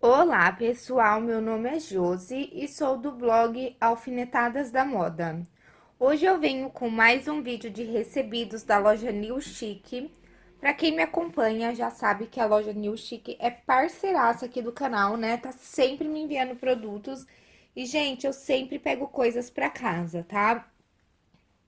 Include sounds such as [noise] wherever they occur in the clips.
Olá, pessoal. Meu nome é Josi e sou do blog Alfinetadas da Moda. Hoje eu venho com mais um vídeo de recebidos da loja New Chic. Pra quem me acompanha já sabe que a loja New Chic é parceiraça aqui do canal, né? Tá sempre me enviando produtos. E, gente, eu sempre pego coisas pra casa, tá?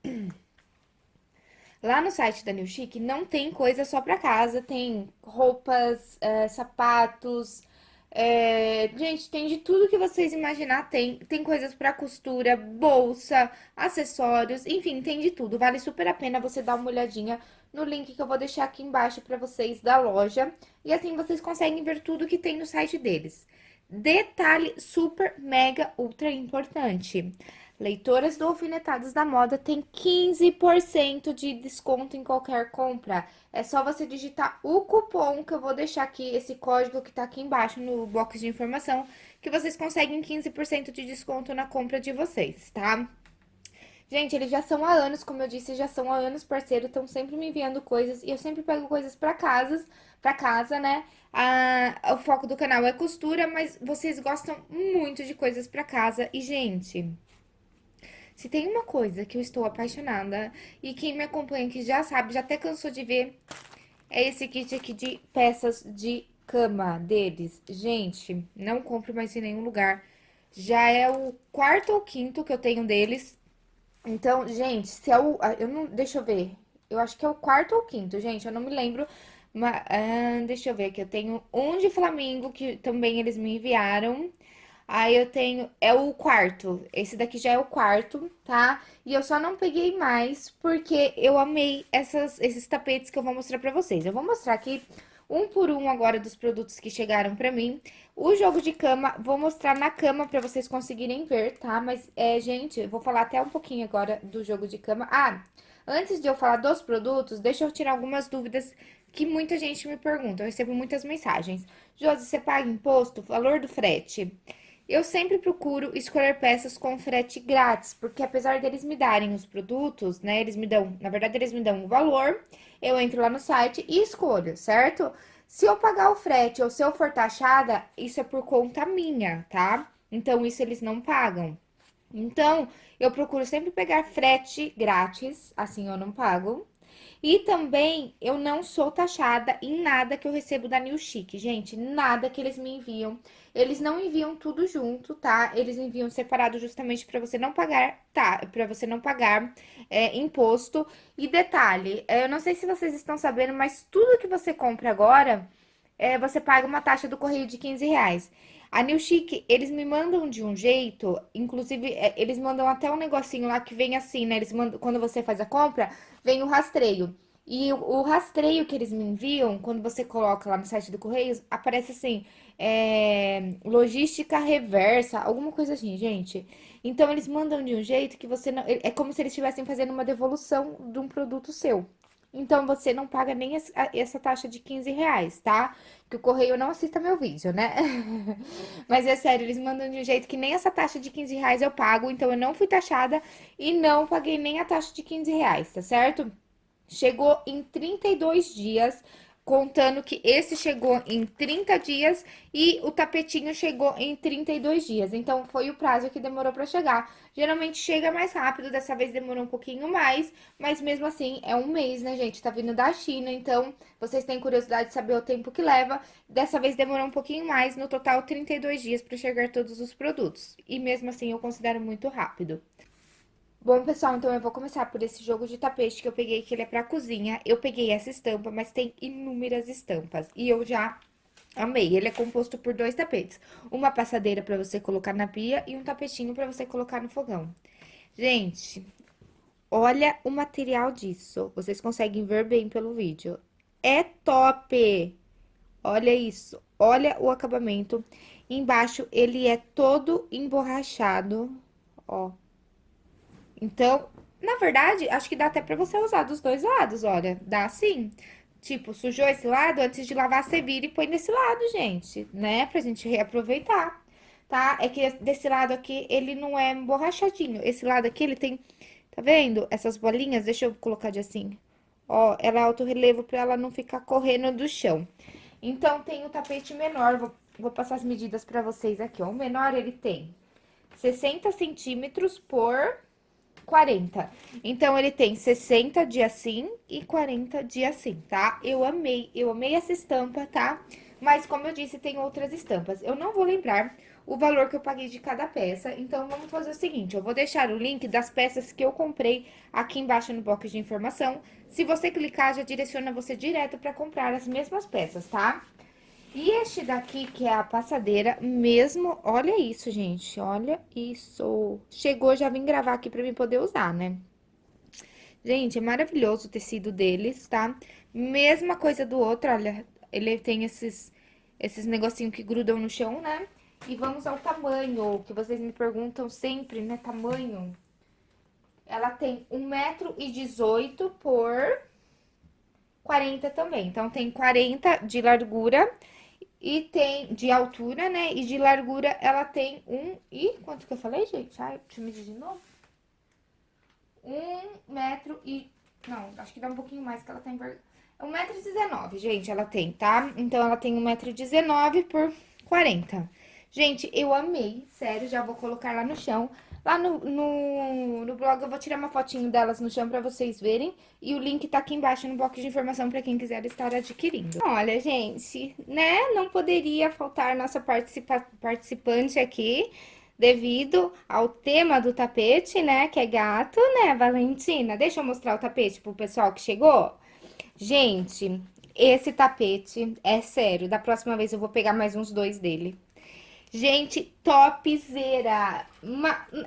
[clears throat] Lá no site da New Chic não tem coisa só pra casa, tem roupas, é, sapatos, é, gente, tem de tudo que vocês imaginar, tem. Tem coisas pra costura, bolsa, acessórios, enfim, tem de tudo. Vale super a pena você dar uma olhadinha no link que eu vou deixar aqui embaixo pra vocês da loja. E assim vocês conseguem ver tudo que tem no site deles. Detalhe super, mega, ultra importante. Leitoras do Alfinetados da Moda tem 15% de desconto em qualquer compra. É só você digitar o cupom que eu vou deixar aqui, esse código que tá aqui embaixo no box de informação, que vocês conseguem 15% de desconto na compra de vocês, tá? Gente, eles já são há anos, como eu disse, já são há anos parceiro, estão sempre me enviando coisas e eu sempre pego coisas pra casas, pra casa, né? Ah, o foco do canal é costura, mas vocês gostam muito de coisas pra casa e, gente... Se tem uma coisa que eu estou apaixonada, e quem me acompanha aqui já sabe, já até cansou de ver, é esse kit aqui de peças de cama deles. Gente, não compro mais em nenhum lugar. Já é o quarto ou quinto que eu tenho deles. Então, gente, se é o... Eu não, deixa eu ver. Eu acho que é o quarto ou quinto, gente, eu não me lembro. Mas, ah, deixa eu ver aqui, eu tenho um de Flamingo, que também eles me enviaram. Aí eu tenho, é o quarto, esse daqui já é o quarto, tá? E eu só não peguei mais porque eu amei essas, esses tapetes que eu vou mostrar pra vocês. Eu vou mostrar aqui um por um agora dos produtos que chegaram pra mim. O jogo de cama, vou mostrar na cama pra vocês conseguirem ver, tá? Mas, é, gente, vou falar até um pouquinho agora do jogo de cama. Ah, antes de eu falar dos produtos, deixa eu tirar algumas dúvidas que muita gente me pergunta. Eu recebo muitas mensagens. Josi, você paga imposto? Valor do frete? Eu sempre procuro escolher peças com frete grátis, porque apesar deles me darem os produtos, né, eles me dão, na verdade, eles me dão o valor, eu entro lá no site e escolho, certo? Se eu pagar o frete ou se eu for taxada, isso é por conta minha, tá? Então, isso eles não pagam. Então, eu procuro sempre pegar frete grátis, assim eu não pago. E também, eu não sou taxada em nada que eu recebo da New Chic, gente, nada que eles me enviam. Eles não enviam tudo junto, tá? Eles enviam separado justamente para você não pagar, tá? Para você não pagar é, imposto. E detalhe, é, eu não sei se vocês estão sabendo, mas tudo que você compra agora, é, você paga uma taxa do correio de 15 reais. A New Chic, eles me mandam de um jeito, inclusive, é, eles mandam até um negocinho lá que vem assim, né? Eles mandam, quando você faz a compra, vem o rastreio. E o, rastreio que eles me enviam, quando você coloca lá no site do Correios, aparece assim, é, logística reversa, alguma coisa assim, gente. Então, eles mandam de um jeito que você não... É como se eles estivessem fazendo uma devolução de um produto seu. Então, você não paga nem essa taxa de 15 reais, tá? Que o correio não assista meu vídeo, né? [laughs] Mas é sério, eles mandam de um jeito que nem essa taxa de 15 reais eu pago. Então, eu não fui taxada e não paguei nem a taxa de 15 reais, tá certo? Chegou em 32 dias contando que esse chegou em 30 dias e o tapetinho chegou em 32 dias. Então, foi o prazo que demorou para chegar. Geralmente chega mais rápido, dessa vez demorou um pouquinho mais, mas mesmo assim é um mês, né, gente? Tá vindo da China, então vocês têm curiosidade de saber o tempo que leva. Dessa vez demorou um pouquinho mais, no total 32 dias para chegar todos os produtos. E mesmo assim eu considero muito rápido. Bom, pessoal, então eu vou começar por esse jogo de tapete que eu peguei, que ele é pra cozinha. Eu peguei essa estampa, mas tem inúmeras estampas. E eu já amei. Ele é composto por dois tapetes. Uma passadeira pra você colocar na pia e um tapetinho pra você colocar no fogão. Gente, olha o material disso. Vocês conseguem ver bem pelo vídeo. É top! Olha isso. Olha o acabamento. Embaixo, ele é todo emborrachado, ó. Então, na verdade, acho que dá até pra você usar dos dois lados, olha. Dá sim. Tipo, sujou esse lado, antes de lavar, você vira e põe desse lado, gente, né? Pra gente reaproveitar, tá? É que desse lado aqui, ele não é emborrachadinho. Esse lado aqui, ele tem, tá vendo? Essas bolinhas, deixa eu colocar de assim. Ó, ela é alto relevo pra ela não ficar correndo do chão. Então, tem o tapete menor, vou vou passar as medidas pra vocês aqui, ó. O menor, ele tem 60 centímetros por 40. Então, ele tem 60 de assim e 40 de assim, tá? Eu amei, eu amei essa estampa, tá? Mas, como eu disse, tem outras estampas. Eu não vou lembrar o valor que eu paguei de cada peça. Então, vamos fazer o seguinte, eu vou deixar o link das peças que eu comprei aqui embaixo no box de informação. Se você clicar, já direciona você direto para comprar as mesmas peças, tá? E este daqui, que é a passadeira, mesmo... Olha isso, gente, olha isso. Chegou, já vim gravar aqui pra mim poder usar, né? Gente, é maravilhoso o tecido deles, tá? Mesma coisa do outro, olha, ele tem esses, esses negocinhos que grudam no chão, né? E vamos ao tamanho, que vocês me perguntam sempre, né? Tamanho. Ela tem 1,18m por 40 também. Então, tem 40 de largura e tem de altura, né? E de largura ela tem um e... Quanto que eu falei, gente? Ai, deixa eu medir de novo. Um metro e... Não, acho que dá um pouquinho mais que ela tem... 1,19m, gente, ela tem, tá? Então, ela tem 1,19m por 40. Gente, eu amei, sério, já vou colocar lá no chão. Lá no, no, no, blog eu vou tirar uma fotinho delas no chão pra vocês verem. E o link tá aqui embaixo no box de informação pra quem quiser estar adquirindo. Olha, gente, né? Não poderia faltar nossa participa participante aqui. Devido ao tema do tapete, né? Que é gato, né, Valentina? Deixa eu mostrar o tapete pro pessoal que chegou. Gente, esse tapete é sério. Da próxima vez eu vou pegar mais uns dois dele. Gente, topzera.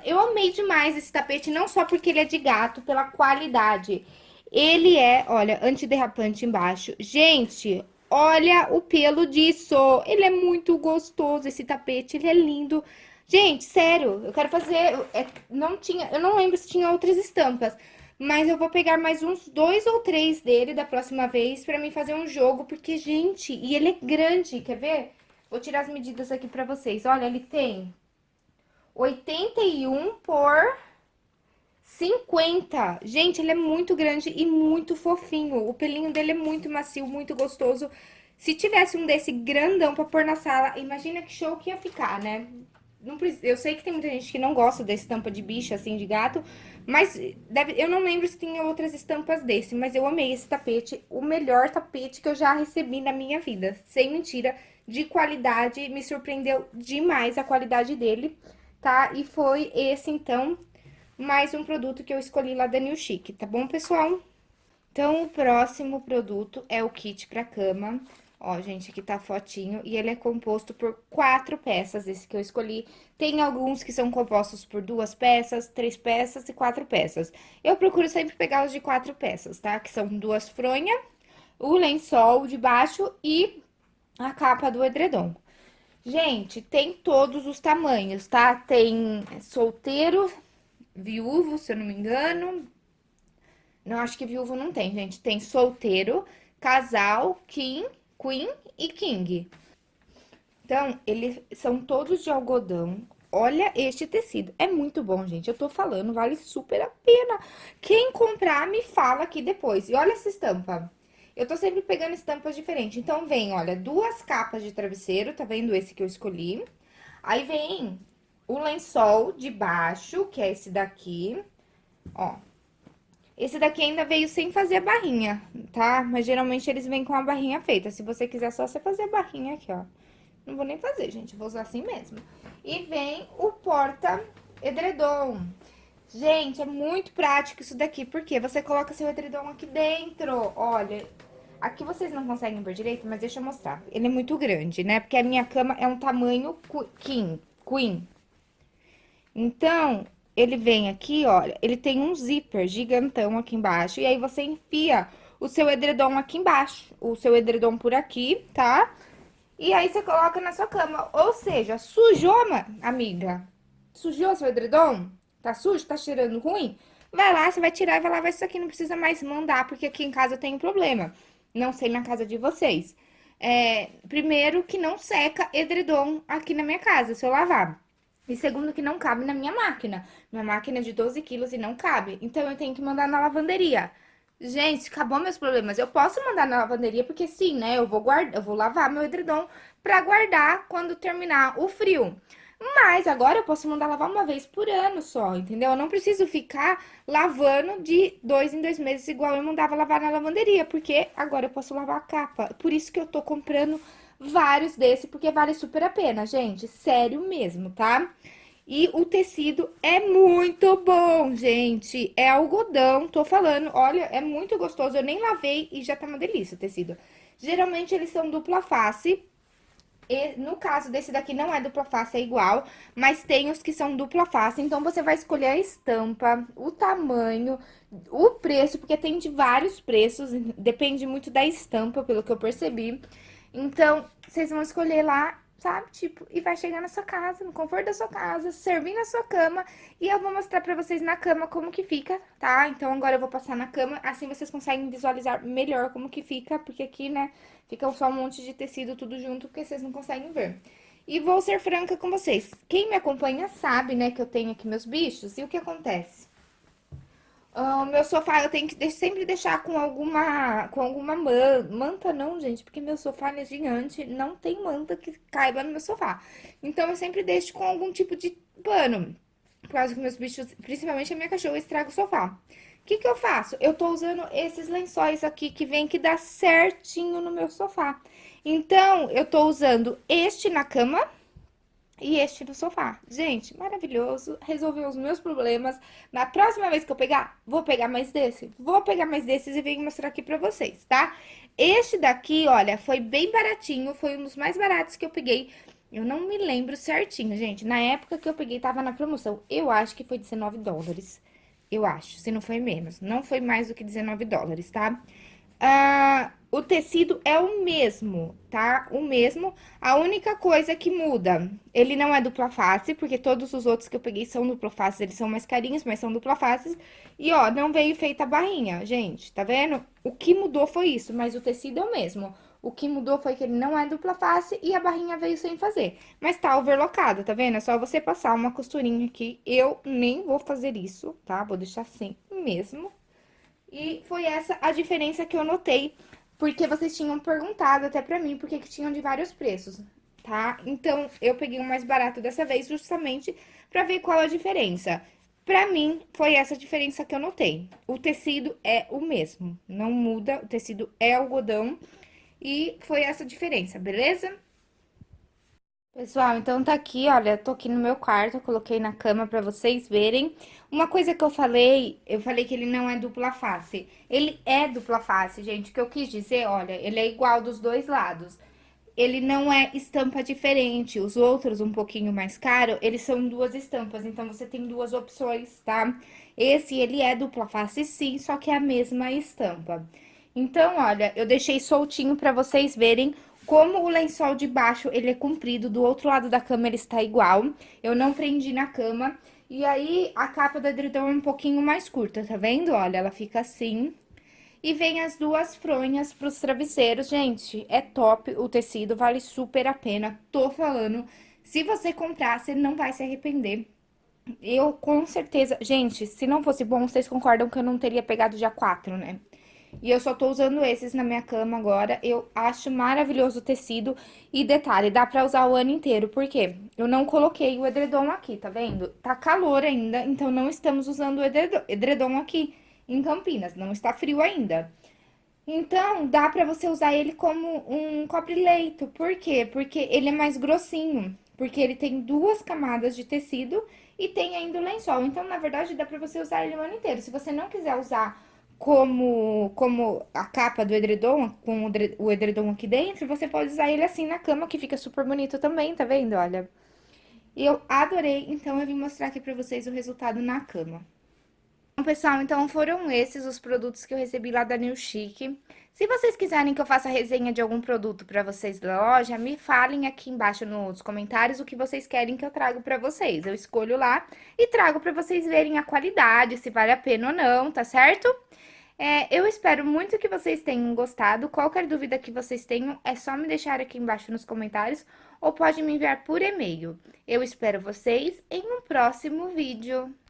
Eu amei demais esse tapete, não só porque ele é de gato, pela qualidade. Ele é, olha, antiderrapante embaixo. Gente, olha o pelo disso. Ele é muito gostoso, esse tapete, ele é lindo. Gente, sério, eu quero fazer... É, não tinha, eu não lembro se tinha outras estampas. Mas eu vou pegar mais uns dois ou três dele da próxima vez pra mim fazer um jogo. Porque, gente, e ele é grande, quer ver? Vou tirar as medidas aqui pra vocês. Olha, ele tem 81 por 50. Gente, ele é muito grande e muito fofinho. O pelinho dele é muito macio, muito gostoso. Se tivesse um desse grandão pra pôr na sala, imagina que show que ia ficar, né? Não, eu sei que tem muita gente que não gosta dessa estampa de bicho, assim, de gato, mas deve, eu não lembro se tinha outras estampas desse, mas eu amei esse tapete, o melhor tapete que eu já recebi na minha vida, sem mentira de qualidade, me surpreendeu demais a qualidade dele, tá? E foi esse, então, mais um produto que eu escolhi lá da New Chic, tá bom, pessoal? Então, o próximo produto é o kit pra cama. Ó, gente, aqui tá a fotinho, e ele é composto por quatro peças, esse que eu escolhi. Tem alguns que são compostos por duas peças, três peças e quatro peças. Eu procuro sempre pegar os de quatro peças, tá? Que são duas fronhas, o lençol de baixo e a capa do edredom. Gente, tem todos os tamanhos, tá? Tem solteiro, viúvo, se eu não me engano. Não, acho que viúvo não tem, gente. Tem solteiro, casal, king, queen e king. Então, eles são todos de algodão. Olha este tecido. É muito bom, gente. Eu tô falando, vale super a pena. Quem comprar, me fala aqui depois. E olha essa estampa. Eu tô sempre pegando estampas diferentes. Então, vem, olha, duas capas de travesseiro, tá vendo esse que eu escolhi? Aí, vem o lençol de baixo, que é esse daqui, ó. Esse daqui ainda veio sem fazer a barrinha, tá? Mas, geralmente, eles vêm com a barrinha feita. Se você quiser só você fazer a barrinha aqui, ó. Não vou nem fazer, gente, vou usar assim mesmo. E vem o porta-edredom. Gente, é muito prático isso daqui, porque você coloca seu edredom aqui dentro, olha. Aqui vocês não conseguem ver direito, mas deixa eu mostrar. Ele é muito grande, né? Porque a minha cama é um tamanho king, queen. Então, ele vem aqui, olha, ele tem um zíper gigantão aqui embaixo, e aí você enfia o seu edredom aqui embaixo, o seu edredom por aqui, tá? E aí você coloca na sua cama, ou seja, sujou, amiga? Sujou seu edredom? Tá sujo? Tá cheirando ruim? Vai lá, você vai tirar e vai lavar isso aqui. Não precisa mais mandar, porque aqui em casa eu tenho problema. Não sei na casa de vocês. É, primeiro, que não seca edredom aqui na minha casa, se eu lavar. E segundo, que não cabe na minha máquina. Minha máquina é de 12 quilos e não cabe. Então, eu tenho que mandar na lavanderia. Gente, acabou meus problemas. Eu posso mandar na lavanderia, porque sim, né? Eu vou guardar, eu vou lavar meu edredom pra guardar quando terminar o frio. Mas agora eu posso mandar lavar uma vez por ano só, entendeu? Eu não preciso ficar lavando de dois em dois meses, igual eu mandava lavar na lavanderia, porque agora eu posso lavar a capa. Por isso que eu tô comprando vários desse, porque vale super a pena, gente. Sério mesmo, tá? E o tecido é muito bom, gente. É algodão, tô falando. Olha, é muito gostoso. Eu nem lavei e já tá uma delícia o tecido. Geralmente eles são dupla face. E no caso desse daqui não é dupla face, é igual, mas tem os que são dupla face, então você vai escolher a estampa, o tamanho, o preço, porque tem de vários preços, depende muito da estampa, pelo que eu percebi. Então, vocês vão escolher lá sabe? Tipo, e vai chegar na sua casa, no conforto da sua casa, servir na sua cama. E eu vou mostrar pra vocês na cama como que fica, tá? Então, agora eu vou passar na cama, assim vocês conseguem visualizar melhor como que fica, porque aqui, né, fica só um monte de tecido tudo junto, porque vocês não conseguem ver. E vou ser franca com vocês. Quem me acompanha sabe, né, que eu tenho aqui meus bichos, e o que acontece? O meu sofá eu tenho que sempre deixar com alguma, com alguma manta, não, gente, porque meu sofá é gigante, não tem manta que caiba no meu sofá. Então, eu sempre deixo com algum tipo de pano, por causa que meus bichos, principalmente a minha cachorra, estraga o sofá. O que que eu faço? Eu tô usando esses lençóis aqui que vem que dá certinho no meu sofá. Então, eu tô usando este na cama e este no sofá. Gente, maravilhoso, resolveu os meus problemas. Na próxima vez que eu pegar, vou pegar mais desse. Vou pegar mais desses e venho mostrar aqui pra vocês, tá? Este daqui, olha, foi bem baratinho, foi um dos mais baratos que eu peguei. Eu não me lembro certinho, gente. Na época que eu peguei, tava na promoção. Eu acho que foi 19 dólares. Eu acho, se não foi menos. Não foi mais do que 19 dólares, tá? Tá? ah, o tecido é o mesmo, tá? O mesmo. A única coisa que muda, ele não é dupla face, porque todos os outros que eu peguei são dupla face, eles são mais carinhos, mas são dupla face. E, ó, não veio feita a barrinha, gente, tá vendo? O que mudou foi isso, mas o tecido é o mesmo. O que mudou foi que ele não é dupla face e a barrinha veio sem fazer. Mas tá overlocada, tá vendo? É só você passar uma costurinha aqui. Eu nem vou fazer isso, tá? Vou deixar assim mesmo, e foi essa a diferença que eu notei, porque vocês tinham perguntado até pra mim porque que tinham de vários preços, tá? Então, eu peguei o mais barato dessa vez justamente pra ver qual a diferença. Pra mim, foi essa diferença que eu notei. O tecido é o mesmo, não muda, o tecido é algodão e foi essa diferença, beleza? Pessoal, então tá aqui, olha, tô aqui no meu quarto, coloquei na cama pra vocês verem. Uma coisa que eu falei, eu falei que ele não é dupla face. Ele é dupla face, gente, o que eu quis dizer, olha, ele é igual dos dois lados. Ele não é estampa diferente, os outros um pouquinho mais caro, eles são duas estampas, então você tem duas opções, tá? Esse, ele é dupla face sim, só que é a mesma estampa. Então, olha, eu deixei soltinho pra vocês verem como o lençol de baixo, ele é comprido, do outro lado da cama ele está igual. Eu não prendi na cama. E aí, a capa do edredom é um pouquinho mais curta, tá vendo? Olha, ela fica assim. E vem as duas fronhas pros travesseiros. Gente, é top o tecido, vale super a pena. Tô falando, se você comprar, você não vai se arrepender. Eu, com certeza... Gente, se não fosse bom, vocês concordam que eu não teria pegado já quatro, né? E eu só tô usando esses na minha cama agora. Eu acho maravilhoso o tecido. E detalhe, dá pra usar o ano inteiro. Por quê? Eu não coloquei o edredom aqui, tá vendo? Tá calor ainda, então não estamos usando o edredom aqui em Campinas. Não está frio ainda. Então, dá pra você usar ele como um cobre-leito. Por quê? Porque ele é mais grossinho. Porque ele tem duas camadas de tecido e tem ainda o lençol. Então, na verdade, dá pra você usar ele o ano inteiro. Se você não quiser usar como, como a capa do edredom, com o edredom aqui dentro, você pode usar ele assim na cama, que fica super bonito também, tá vendo? Olha. Eu adorei, então eu vim mostrar aqui pra vocês o resultado na cama. Bom, pessoal, então foram esses os produtos que eu recebi lá da New Chic. Se vocês quiserem que eu faça resenha de algum produto pra vocês da loja, me falem aqui embaixo nos comentários o que vocês querem que eu trago pra vocês. Eu escolho lá e trago pra vocês verem a qualidade, se vale a pena ou não, tá certo? É, eu espero muito que vocês tenham gostado. Qualquer dúvida que vocês tenham, é só me deixar aqui embaixo nos comentários ou pode me enviar por e-mail. Eu espero vocês em um próximo vídeo.